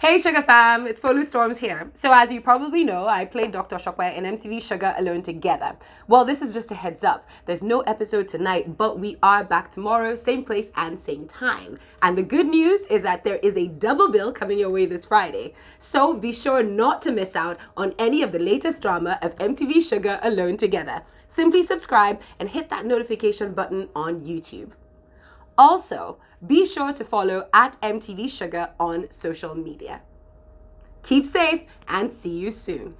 Hey Shuga fam, it's Folu Storms here. So as you probably know, I played Dr. Shokwe in MTV Shuga Alone Together. Well, this is just a heads up. There's no episode tonight, but we are back tomorrow, same place and same time. And the good news is that there is a double bill coming your way this Friday. So be sure not to miss out on any of the latest drama of MTV Shuga Alone Together. Simply subscribe and hit that notification button on YouTube. Also, be sure to follow at MTV Shuga on social media. Keep safe and see you soon.